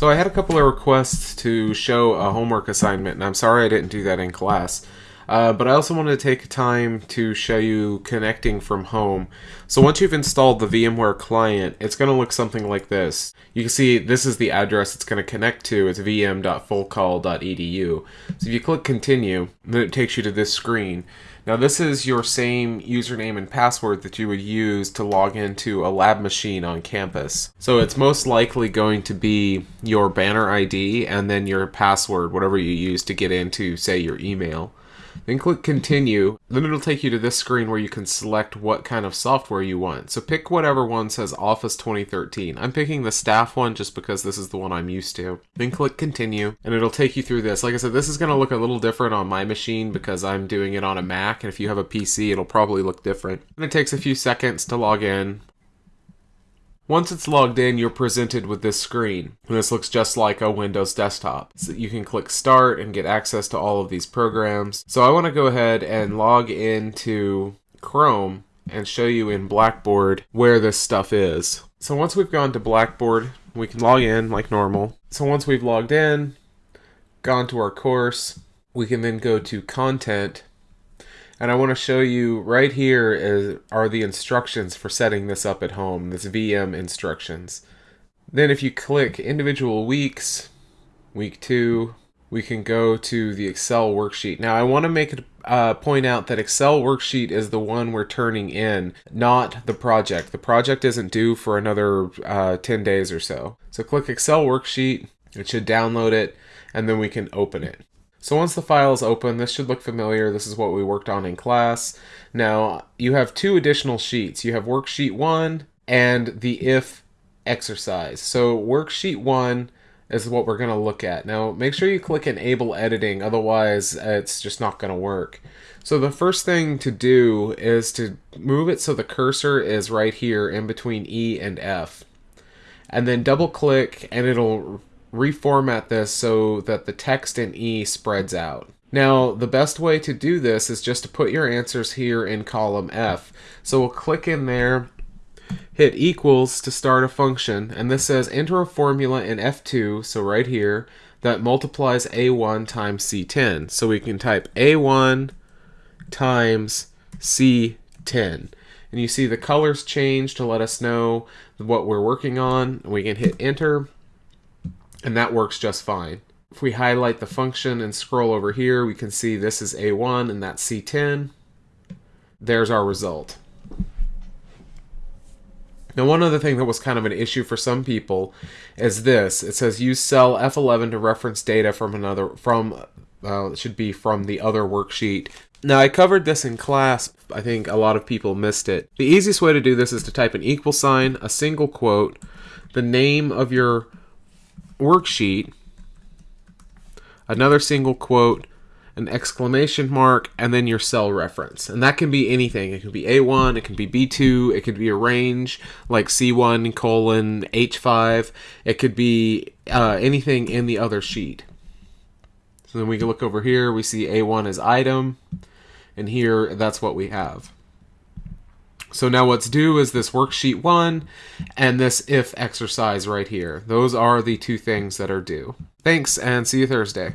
So I had a couple of requests to show a homework assignment, and I'm sorry I didn't do that in class. Uh, but I also wanted to take time to show you connecting from home. So once you've installed the VMware client, it's going to look something like this. You can see this is the address it's going to connect to. It's vm.fullcall.edu. So if you click continue, then it takes you to this screen. Now this is your same username and password that you would use to log into a lab machine on campus. So it's most likely going to be your banner ID and then your password, whatever you use to get into, say, your email. Then click continue. Then it'll take you to this screen where you can select what kind of software you want. So pick whatever one says Office 2013. I'm picking the staff one just because this is the one I'm used to. Then click continue and it'll take you through this. Like I said, this is going to look a little different on my machine because I'm doing it on a Mac and if you have a PC it'll probably look different. And it takes a few seconds to log in. Once it's logged in, you're presented with this screen. And this looks just like a Windows desktop. So you can click start and get access to all of these programs. So I want to go ahead and log into Chrome and show you in Blackboard where this stuff is. So once we've gone to Blackboard, we can log in like normal. So once we've logged in, gone to our course, we can then go to content and I want to show you right here is, are the instructions for setting this up at home, this VM instructions. Then if you click individual weeks, week two, we can go to the Excel worksheet. Now I want to make it uh, point out that Excel worksheet is the one we're turning in, not the project. The project isn't due for another uh, 10 days or so. So click Excel worksheet, it should download it, and then we can open it. So once the file is open, this should look familiar. This is what we worked on in class. Now, you have two additional sheets. You have worksheet one and the if exercise. So worksheet one is what we're going to look at. Now, make sure you click enable editing, otherwise it's just not going to work. So the first thing to do is to move it so the cursor is right here in between E and F. And then double click and it'll reformat this so that the text in E spreads out. Now, the best way to do this is just to put your answers here in column F. So we'll click in there, hit equals to start a function, and this says enter a formula in F2, so right here, that multiplies A1 times C10. So we can type A1 times C10. And you see the colors change to let us know what we're working on. We can hit enter and that works just fine. If we highlight the function and scroll over here, we can see this is A1 and that's C10. There's our result. Now, one other thing that was kind of an issue for some people is this. It says use cell F11 to reference data from another, from, uh, it should be from the other worksheet. Now, I covered this in class. I think a lot of people missed it. The easiest way to do this is to type an equal sign, a single quote, the name of your worksheet, another single quote, an exclamation mark, and then your cell reference. And that can be anything. It can be A1, it can be B2, it could be a range like C1 colon H5. It could be uh, anything in the other sheet. So then we can look over here, we see A1 as item, and here that's what we have. So now what's due is this worksheet one and this if exercise right here. Those are the two things that are due. Thanks and see you Thursday.